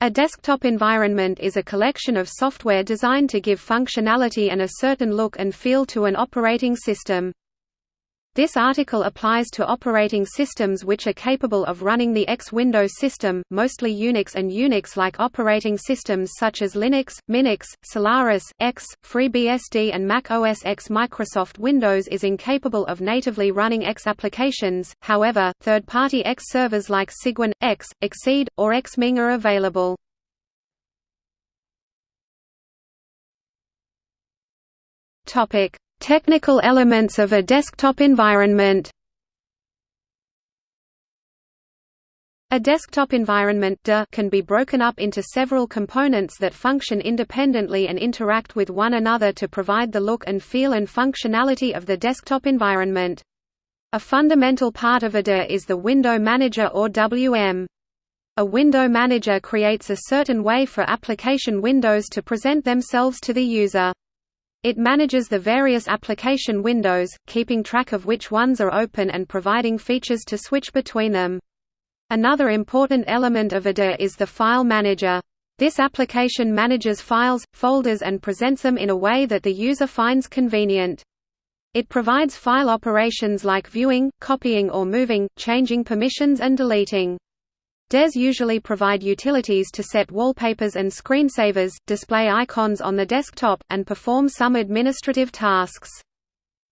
A desktop environment is a collection of software designed to give functionality and a certain look and feel to an operating system. This article applies to operating systems which are capable of running the X Windows system, mostly Unix and Unix-like operating systems such as Linux, Minix, Solaris, X, FreeBSD and Mac OS X. Microsoft Windows is incapable of natively running X applications, however, third-party X servers like Cygwin, X, Exceed, or Xming are available. Topic: Technical elements of a desktop environment A desktop environment can be broken up into several components that function independently and interact with one another to provide the look and feel and functionality of the desktop environment. A fundamental part of a DE is the Window Manager or WM. A window manager creates a certain way for application windows to present themselves to the user. It manages the various application windows, keeping track of which ones are open and providing features to switch between them. Another important element of a DE is the File Manager. This application manages files, folders and presents them in a way that the user finds convenient. It provides file operations like viewing, copying or moving, changing permissions and deleting. DEs usually provide utilities to set wallpapers and screensavers, display icons on the desktop, and perform some administrative tasks.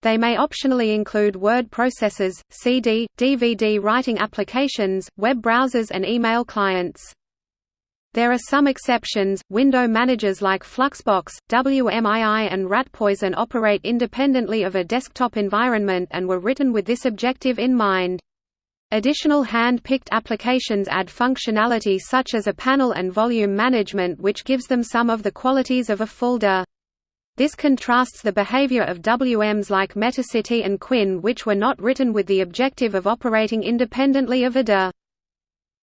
They may optionally include word processors, CD, DVD writing applications, web browsers and email clients. There are some exceptions. Window managers like Fluxbox, WMII, and Ratpoison operate independently of a desktop environment and were written with this objective in mind. Additional hand-picked applications add functionality such as a panel and volume management which gives them some of the qualities of a folder. This contrasts the behavior of WMs like Metacity and KWin which were not written with the objective of operating independently of a DE.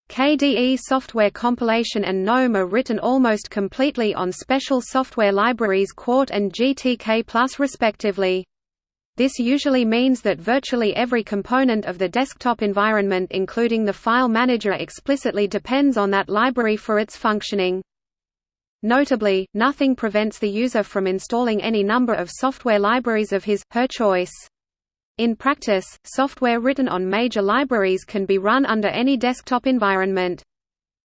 KDE software compilation and GNOME are written almost completely on special software libraries Qt and GTK respectively. This usually means that virtually every component of the desktop environment including the file manager explicitly depends on that library for its functioning. Notably, nothing prevents the user from installing any number of software libraries of his, her choice. In practice, software written on major libraries can be run under any desktop environment.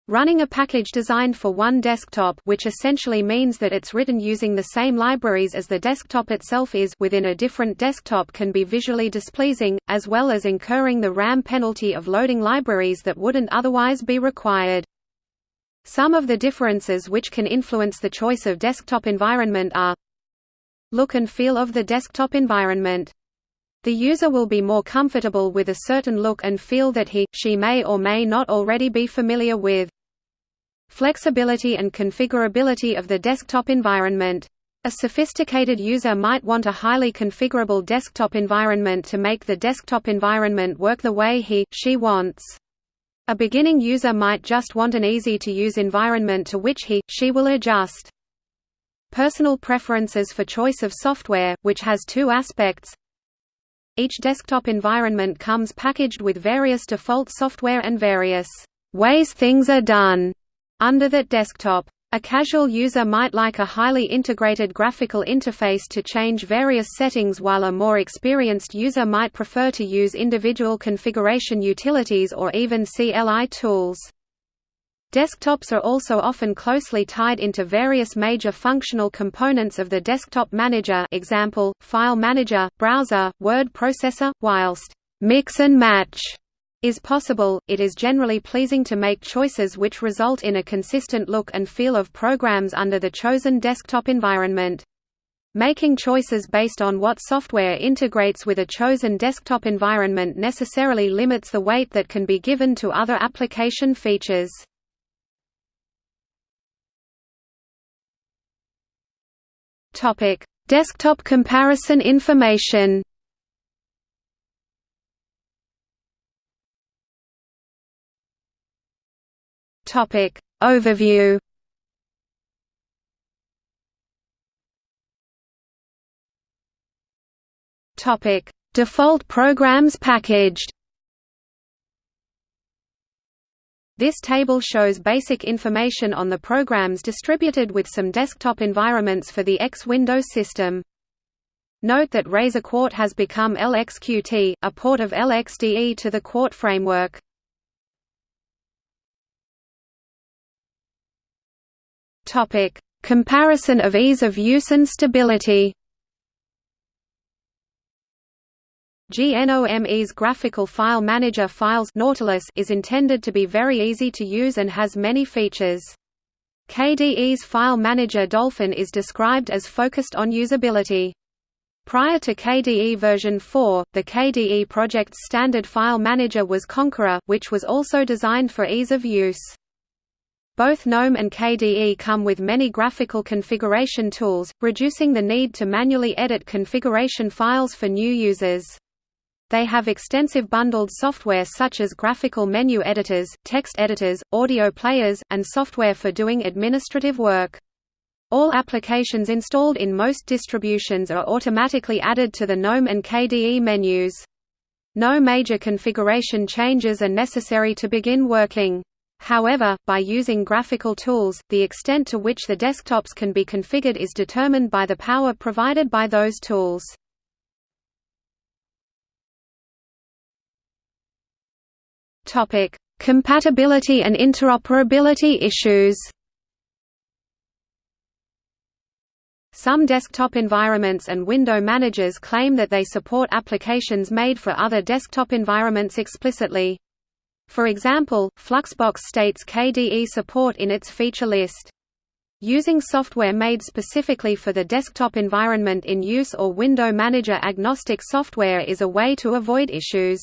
Running a package designed for one desktop which essentially means that it's written using the same libraries as the desktop itself is within a different desktop can be visually displeasing, as well as incurring the RAM penalty of loading libraries that wouldn't otherwise be required. Some of the differences which can influence the choice of desktop environment are Look and feel of the desktop environment. The user will be more comfortable with a certain look and feel that he, she may or may not already be familiar with. Flexibility and configurability of the desktop environment. A sophisticated user might want a highly configurable desktop environment to make the desktop environment work the way he, she wants. A beginning user might just want an easy-to-use environment to which he, she will adjust. Personal preferences for choice of software, which has two aspects. Each desktop environment comes packaged with various default software and various ways things are done under that desktop. A casual user might like a highly integrated graphical interface to change various settings while a more experienced user might prefer to use individual configuration utilities or even CLI tools. Desktops are also often closely tied into various major functional components of the desktop manager example, file manager, browser, word processor, whilst «mix and match» is possible, it is generally pleasing to make choices which result in a consistent look and feel of programs under the chosen desktop environment. Making choices based on what software integrates with a chosen desktop environment necessarily limits the weight that can be given to other application features. Desktop comparison information Topic Overview Topic Default programs packaged This table shows basic information on the programs distributed with some desktop environments for the X Windows system. Note that Razor Qt has become LXQt, a port of LXDE to the Qt framework. Topic: Comparison of ease of use and stability. GNOME's graphical file manager Files Nautilus is intended to be very easy to use and has many features. KDE's file manager Dolphin is described as focused on usability. Prior to KDE version 4, the KDE project's standard file manager was Konqueror, which was also designed for ease of use. Both GNOME and KDE come with many graphical configuration tools, reducing the need to manually edit configuration files for new users. They have extensive bundled software such as graphical menu editors, text editors, audio players, and software for doing administrative work. All applications installed in most distributions are automatically added to the GNOME and KDE menus. No major configuration changes are necessary to begin working. However, by using graphical tools, the extent to which the desktops can be configured is determined by the power provided by those tools. Compatibility and interoperability issues Some desktop environments and window managers claim that they support applications made for other desktop environments explicitly. For example, Fluxbox states KDE support in its feature list. Using software made specifically for the desktop environment in use or window manager agnostic software is a way to avoid issues.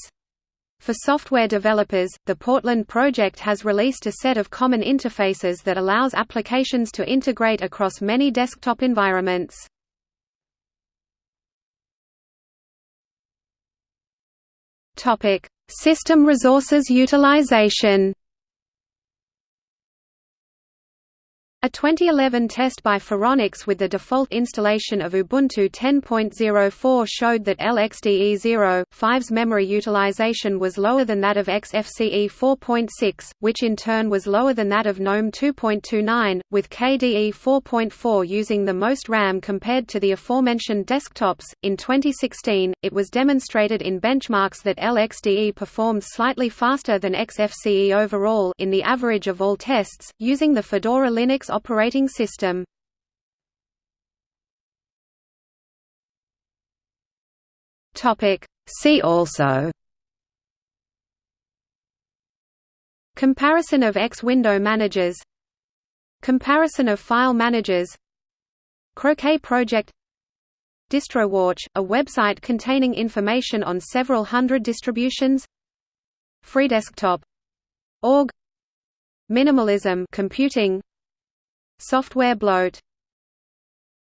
For software developers, the Portland project has released a set of common interfaces that allows applications to integrate across many desktop environments. Topic: System resources utilization A 2011 test by Phoronix with the default installation of Ubuntu 10.04 showed that LXDE 0.5's memory utilization was lower than that of XFCE 4.6, which in turn was lower than that of GNOME 2.29, with KDE 4.4 using the most RAM compared to the aforementioned desktops. In 2016, it was demonstrated in benchmarks that LXDE performed slightly faster than XFCE overall in the average of all tests, using the Fedora Linux operating system. See also. Comparison of X window managers. Comparison of file managers. Croquet project. DistroWatch, a website containing information on several hundred distributions. FreeDesktop.org Minimalism computing Software bloat